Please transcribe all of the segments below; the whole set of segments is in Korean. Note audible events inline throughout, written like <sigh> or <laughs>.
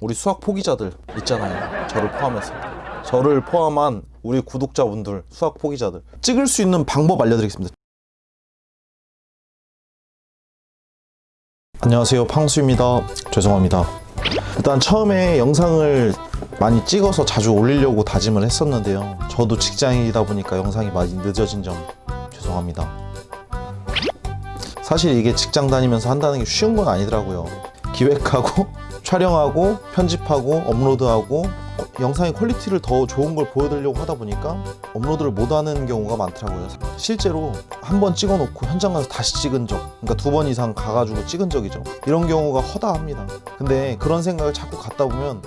우리 수학 포기자들 있잖아요. 저를 포함해서. 저를 포함한 우리 구독자분들 수학 포기자들. 찍을 수 있는 방법 알려드리겠습니다. 안녕하세요. 팡수입니다. 죄송합니다. 일단 처음에 영상을 많이 찍어서 자주 올리려고 다짐을 했었는데요. 저도 직장이다 보니까 영상이 많이 늦어진 점 죄송합니다. 사실 이게 직장 다니면서 한다는 게 쉬운 건 아니더라고요. 기획하고 촬영하고 편집하고 업로드하고 영상의 퀄리티를 더 좋은 걸 보여드리려고 하다 보니까 업로드를 못하는 경우가 많더라고요. 실제로 한 번 찍어놓고 현장 가서 다시 찍은 적 그러니까 두 번 이상 가가지고 찍은 적이죠. 이런 경우가 허다합니다. 근데 그런 생각을 자꾸 갖다 보면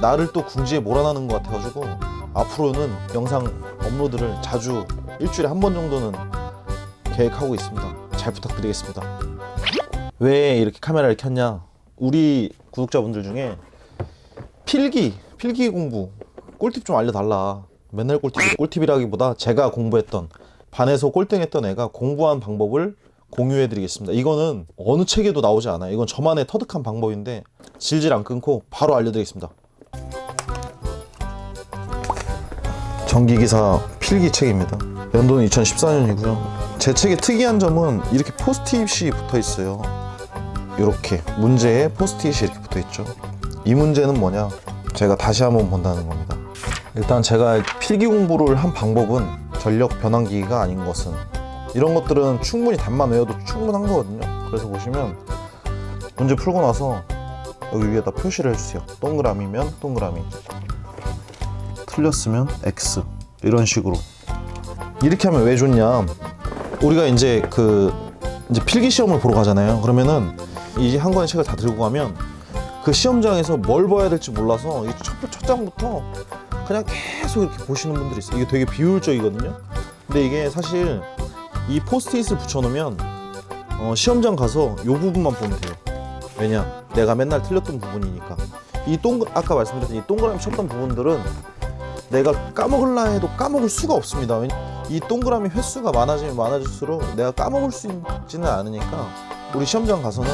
나를 또 궁지에 몰아넣는 것 같아가지고 앞으로는 영상 업로드를 자주 일주일에 한 번 정도는 계획하고 있습니다. 잘 부탁드리겠습니다. 왜 이렇게 카메라를 켰냐 우리 구독자분들 중에 필기 필기 공부 꿀팁 좀 알려달라. 맨날 꿀팁 꿀팁이라기보다 제가 공부했던 반에서 꼴등했던 애가 공부한 방법을 공유해 드리겠습니다. 이거는 어느 책에도 나오지 않아요. 이건 저만의 터득한 방법인데 질질 안 끊고 바로 알려드리겠습니다. 전기기사 필기 책입니다. 연도는 2014년이고요. 제 책의 특이한 점은 이렇게 포스트잇이 붙어 있어요 이렇게 문제에 포스트잇이 이렇게 붙어 있죠. 이 문제는 뭐냐? 제가 다시 한번 본다는 겁니다. 일단 제가 필기 공부를 한 방법은 전력 변환기기가 아닌 것은. 이런 것들은 충분히 답만 외워도 충분한 거거든요. 그래서 보시면 문제 풀고 나서 여기 위에다 표시를 해주세요. 동그라미면 동그라미. 틀렸으면 X. 이런 식으로. 이렇게 하면 왜 좋냐? 우리가 이제 그 이제 필기 시험을 보러 가잖아요. 그러면은 이 한 권의 책을 다 들고 가면 그 시험장에서 뭘 봐야 될지 몰라서 이 첫, 첫 장부터 그냥 계속 이렇게 보시는 분들이 있어요. 이게 되게 비효율적이거든요. 근데 이게 사실 이 포스트잇을 붙여놓으면 어, 시험장 가서 이 부분만 보면 돼요. 왜냐? 내가 맨날 틀렸던 부분이니까. 이 동그 아까 말씀드렸던 이 동그라미 쳤던 부분들은 내가 까먹을라 해도 까먹을 수가 없습니다. 이 동그라미 횟수가 많아지면 많아질수록 내가 까먹을 수 있지는 않으니까 우리 시험장 가서는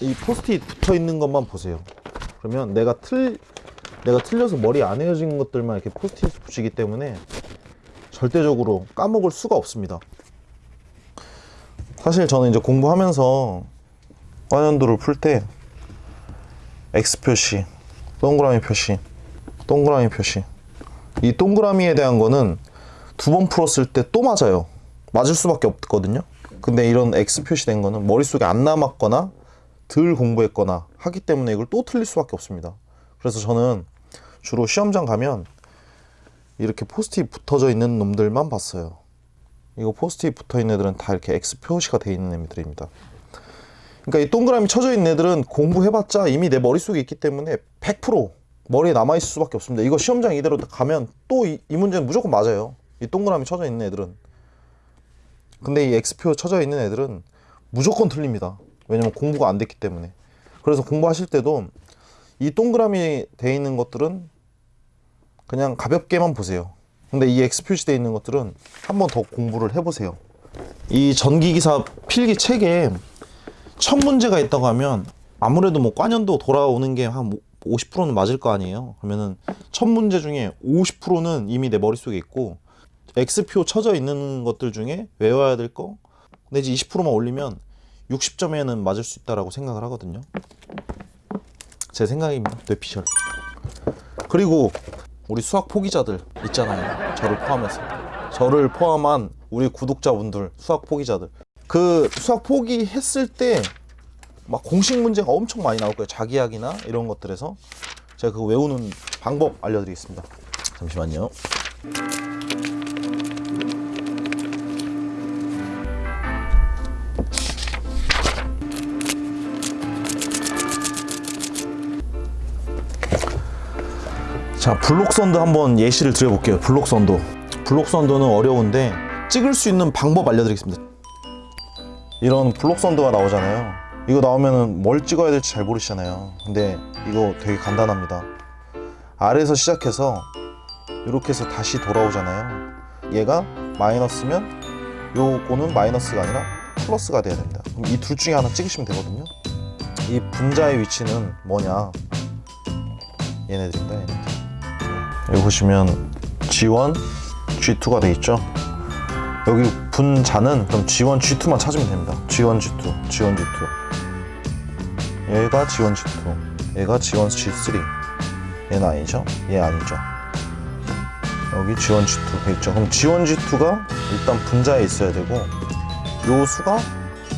이 포스트잇 붙어 있는 것만 보세요. 그러면 내가 틀 내가 틀려서 머리 안 헤어진 것들만 이렇게 포스트잇 붙이기 때문에 절대적으로 까먹을 수가 없습니다. 사실 저는 이제 공부하면서 과년도를 풀 때 X 표시, 동그라미 표시, 동그라미 표시. 이 동그라미에 대한 거는 두 번 풀었을 때 또 맞아요. 맞을 수밖에 없거든요. 근데 이런 X 표시된 거는 머릿속에 안 남았거나 덜 공부했거나 하기 때문에 이걸 또 틀릴 수밖에 없습니다. 그래서 저는 주로 시험장 가면 이렇게 포스트잇 붙어져 있는 놈들만 봤어요. 이거 포스트잇 붙어 있는 애들은 다 이렇게 X 표시가 돼 있는 애들입니다. 그러니까 이 동그라미 쳐져 있는 애들은 공부해봤자 이미 내 머릿속에 있기 때문에 100% 머리에 남아있을 수밖에 없습니다. 이거 시험장 이대로 가면 또이 문제는 무조건 맞아요. 이 동그라미 쳐져 있는 애들은. 근데 이 X표 쳐져 있는 애들은 무조건 틀립니다 왜냐면 공부가 안 됐기 때문에. 그래서 공부하실 때도 이 동그라미 돼 있는 것들은 그냥 가볍게만 보세요. 근데 이 X 표시되어 있는 것들은 한 번 더 공부를 해보세요. 이 전기기사 필기 책에 첫 문제가 있다고 하면 아무래도 뭐 과년도 돌아오는 게 한 50%는 맞을 거 아니에요. 그러면은 첫 문제 중에 50%는 이미 내 머릿속에 있고 X표 쳐져 있는 것들 중에 외워야 될 거? 내지 20%만 올리면 60점에는 맞을 수 있다라고 생각을 하거든요. 제 생각입니다 뇌피셜. 그리고 우리 수학 포기자들 있잖아요. 저를 포함해서. 저를 포함한 우리 구독자분들 수학 포기자들. 그 수학 포기했을 때 막 공식 문제가 엄청 많이 나올 거예요. 자기학이나 이런 것들에서. 제가 그거 외우는 방법 알려드리겠습니다. 잠시만요 자 블록선도 한번 예시를 드려볼게요. 블록선도. 블록선도는 어려운데 찍을 수 있는 방법 알려드리겠습니다. 이런 블록선도가 나오잖아요. 이거 나오면은 뭘 찍어야 될지 잘 모르시잖아요. 근데 이거 되게 간단합니다. 아래에서 시작해서 이렇게 해서 다시 돌아오잖아요. 얘가 마이너스면 요거는 마이너스가 아니라 플러스가 돼야 됩니다. 그럼 이 둘 중에 하나 찍으시면 되거든요. 이 분자의 위치는 뭐냐? 얘네들입니다. 얘네들. 네. 여기 보시면 G1, G2가 돼 있죠. 여기 분자는 그럼 G1, G2만 찾으면 됩니다. G1, G2, G1, G2. 얘가 G1, G2. 얘가 G1, G3. 얘는 아니죠? 얘 아니죠? 여기 G1, G2 돼 있죠. 그럼 G1, G2가 일단 분자에 있어야 되고 요 수가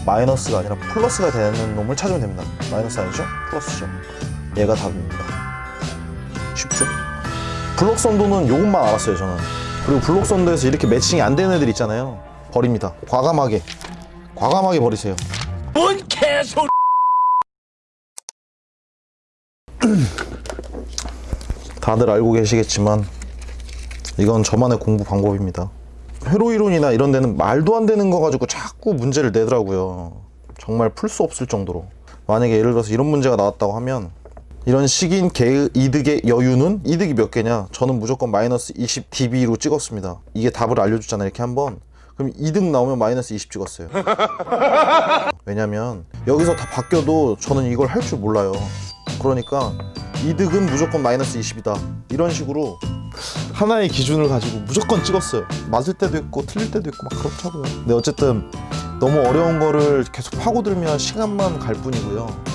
마이너스가 아니라 플러스가 되는 놈을 찾으면 됩니다. 마이너스 아니죠? 플러스죠. 얘가 답입니다. 쉽죠? 블록 선도는 요것만 알았어요, 저는. 그리고 블록 선도에서 이렇게 매칭이 안 되는 애들 있잖아요. 버립니다. 과감하게. 과감하게 버리세요. 뭔 개소 <clears throat> 다들 알고 계시겠지만 이건 저만의 공부 방법입니다. 회로 이론이나 이런 데는 말도 안 되는 거 가지고 자꾸 문제를 내더라고요. 정말 풀 수 없을 정도로. 만약에 예를 들어서 이런 문제가 나왔다고 하면 이런 식인 개 이득의 여유는 이득이 몇 개냐? 저는 무조건 마이너스 20 dB로 찍었습니다. 이게 답을 알려주잖아요. 이렇게 한번. 그럼 이득 나오면 마이너스 20 찍었어요. <laughs> 왜냐면 여기서 다 바뀌어도 저는 이걸 할 줄 몰라요. 그러니까 이득은 무조건 마이너스 20이다. 이런 식으로 하나의 기준을 가지고 무조건 찍었어요. 맞을 때도 있고 틀릴 때도 있고 막 그렇다고요. 근데 어쨌든 너무 어려운 거를 계속 파고들면 시간만 갈 뿐이고요.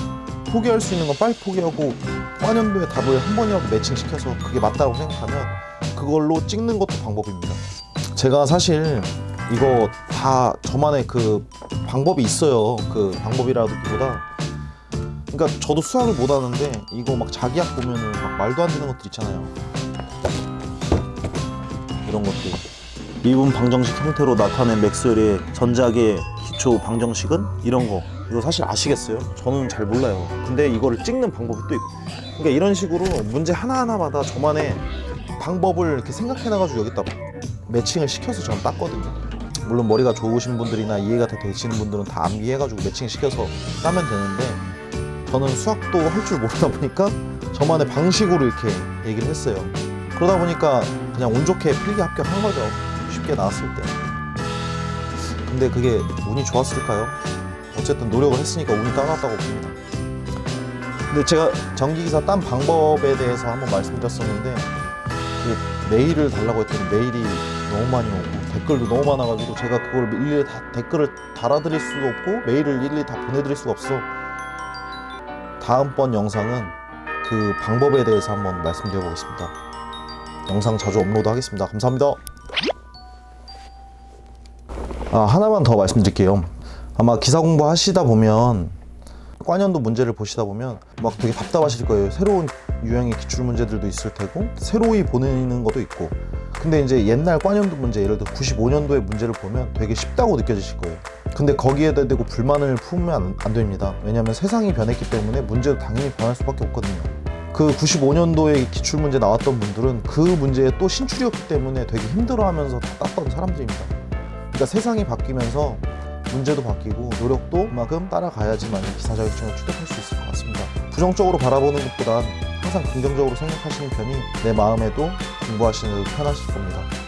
포기할 수 있는 건 빨리 포기하고 관연도의 답을 한 번이라도 매칭시켜서 그게 맞다고 생각하면 그걸로 찍는 것도 방법입니다. 제가 사실 이거 다 저만의 그 방법이 있어요. 그 방법이라기보다 그러니까 저도 수학을 못 하는데 이거 막 자기학 보면은 막 말도 안 되는 것들 있잖아요. 이런 것들. 미분 방정식 형태로 나타낸 맥스웰의 전작의 기초 방정식은 이런 거. 이거 사실 아시겠어요? 저는 잘 몰라요. 근데 이거를 찍는 방법이 또 있고. 그러니까 이런 식으로 문제 하나하나마다 저만의 방법을 이렇게 생각해놔가지고 여기다 매칭을 시켜서 저는 땄거든요. 물론 머리가 좋으신 분들이나 이해가 다 되시는 분들은 다 암기해가지고 매칭 시켜서 따면 되는데 저는 수학도 할 줄 모르다 보니까 저만의 방식으로 이렇게 얘기를 했어요. 그러다 보니까 그냥 운 좋게 필기 합격한 거죠. 쉽게 나왔을 때. 근데 그게 운이 좋았을까요? 어쨌든 노력을 했으니까 운이 따라왔다고 봅니다. 근데 제가 전기기사 딴 방법에 대해서 한번 말씀드렸었는데 그 메일을 달라고 했더니 메일이 너무 많이 오고 댓글도 너무 많아가지고 제가 그걸 일일이 다 댓글을 달아드릴 수도 없고 메일을 일일이 다 보내드릴 수가 없어 다음번 영상은 그 방법에 대해서 한번 말씀드려 보겠습니다 영상 자주 업로드 하겠습니다 감사합니다 아 하나만 더 말씀드릴게요 아마 기사 공부 하시다 보면 관연도 문제를 보시다 보면 막 되게 답답하실 거예요. 새로운 유형의 기출 문제들도 있을 테고 새로이 보내는 것도 있고 근데 이제 옛날 관연도 문제 예를 들어 95년도의 문제를 보면 되게 쉽다고 느껴지실 거예요. 근데 거기에다 대고 불만을 품으면 안, 안 됩니다. 왜냐하면 세상이 변했기 때문에 문제도 당연히 변할 수밖에 없거든요. 그 95년도에 기출 문제 나왔던 분들은 그 문제에 또 신출이었기 때문에 되게 힘들어하면서 다 땄던 사람들입니다. 그러니까 세상이 바뀌면서 문제도 바뀌고 노력도 그만큼 따라가야지만 기사 자격증을 취득할 수 있을 것 같습니다. 부정적으로 바라보는 것보단 항상 긍정적으로 생각하시는 편이 내 마음에도 공부하시는 데도 편하실 겁니다.